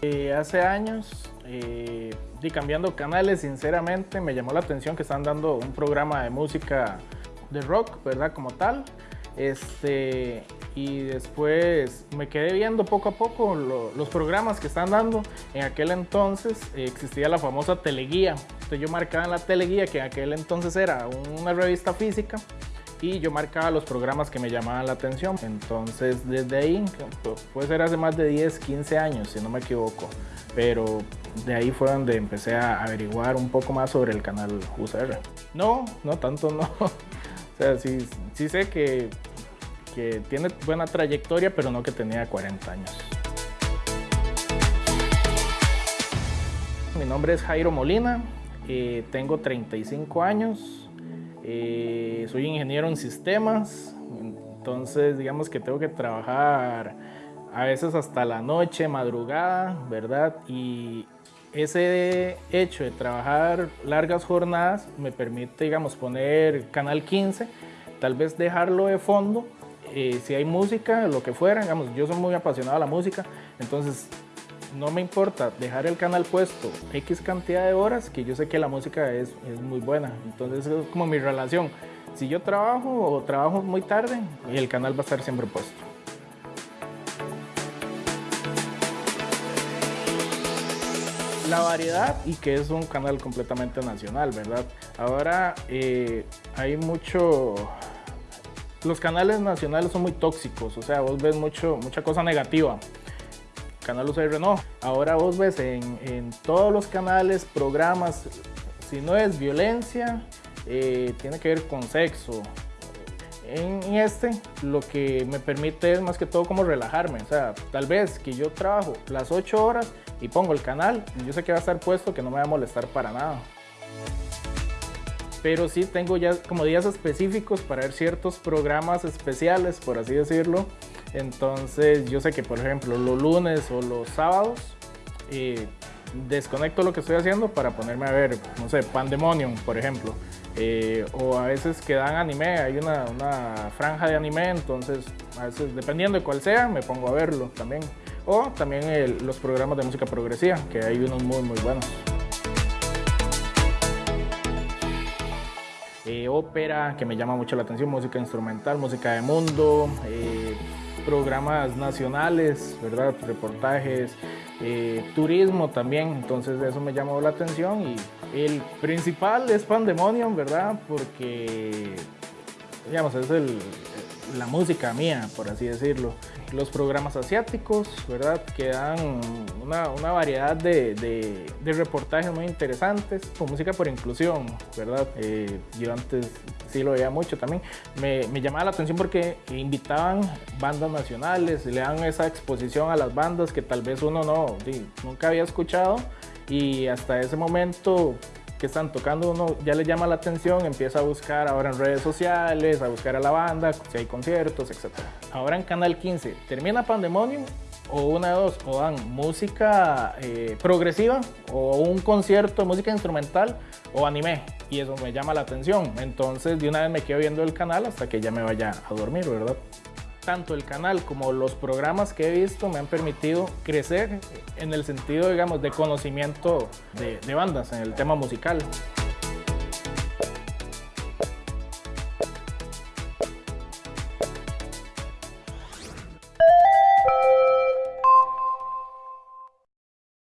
Eh, hace años, eh, y cambiando canales, sinceramente me llamó la atención que están dando un programa de música de rock, ¿verdad? Como tal. Este, y después me quedé viendo poco a poco los programas que están dando. En aquel entonces eh, existía la famosa teleguía. Entonces yo marcaba en la teleguía, que en aquel entonces era una revista física, y yo marcaba los programas que me llamaban la atención. Entonces desde ahí, puede ser hace más de 10, 15 años, si no me equivoco, pero de ahí fue donde empecé a averiguar un poco más sobre el canal UCR. No, no tanto no. O sea, sí, sí sé que, que tiene buena trayectoria, pero no que tenía 40 años. Mi nombre es Jairo Molina, eh, tengo 35 años, eh, soy ingeniero en sistemas, entonces digamos que tengo que trabajar a veces hasta la noche, madrugada, ¿verdad? Y ese hecho de trabajar largas jornadas me permite, digamos, poner Canal 15, tal vez dejarlo de fondo, eh, si hay música, lo que fuera, digamos, yo soy muy apasionado a la música, entonces no me importa dejar el canal puesto X cantidad de horas, que yo sé que la música es, muy buena, entonces es como mi relación. Si yo trabajo o trabajo muy tarde, el canal va a estar siempre puesto. la variedad y que es un canal completamente nacional, ¿verdad? Ahora eh, hay mucho... Los canales nacionales son muy tóxicos, o sea, vos ves mucho, mucha cosa negativa. Canal UCR no. Ahora vos ves en, en todos los canales, programas, si no es violencia, eh, tiene que ver con sexo, en este lo que me permite es más que todo como relajarme, o sea, tal vez que yo trabajo las 8 horas y pongo el canal, yo sé que va a estar puesto, que no me va a molestar para nada. Pero sí tengo ya como días específicos para ver ciertos programas especiales, por así decirlo. Entonces yo sé que por ejemplo los lunes o los sábados eh, desconecto lo que estoy haciendo para ponerme a ver, no sé, Pandemonium, por ejemplo. Eh, o a veces que dan anime, hay una, una, franja de anime, entonces a veces dependiendo de cuál sea, me pongo a verlo también. O también los programas de música progresiva, que hay unos muy muy buenos. Eh, ópera, que me llama mucho la atención, música instrumental, música de mundo, programas nacionales, ¿verdad? reportajes, eh, turismo también, entonces eso me llamó la atención y el principal es Pandemonium, ¿verdad? Porque, digamos, es el, la música mía, por así decirlo. Los programas asiáticos, ¿verdad? Que dan una, una variedad de, de, de, reportajes muy interesantes, con música por inclusión, ¿verdad? Eh, yo antes sí lo veía mucho también. Me, me, llamaba la atención porque invitaban bandas nacionales, le dan esa exposición a las bandas que tal vez uno no, nunca había escuchado y hasta ese momento que están tocando uno ya le llama la atención, empieza a buscar ahora en redes sociales, a buscar a la banda, si hay conciertos, etc. Ahora en Canal 15 termina Pandemonium o una de dos, o dan música eh, progresiva o un concierto de música instrumental o anime y eso me llama la atención. Entonces de una vez me quedo viendo el canal hasta que ya me vaya a dormir, ¿verdad? Tanto el canal como los programas que he visto me han permitido crecer en el sentido, digamos, de conocimiento de, de bandas en el tema musical.